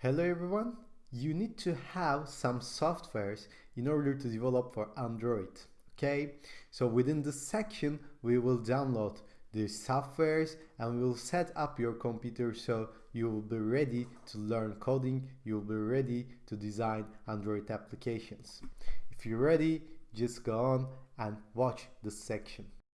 Hello everyone! You need to have some softwares in order to develop for Android. Okay, so within this section we will download the softwares and we will set up your computer so you will be ready to learn coding, you will be ready to design Android applications. If you're ready, just go on and watch this section.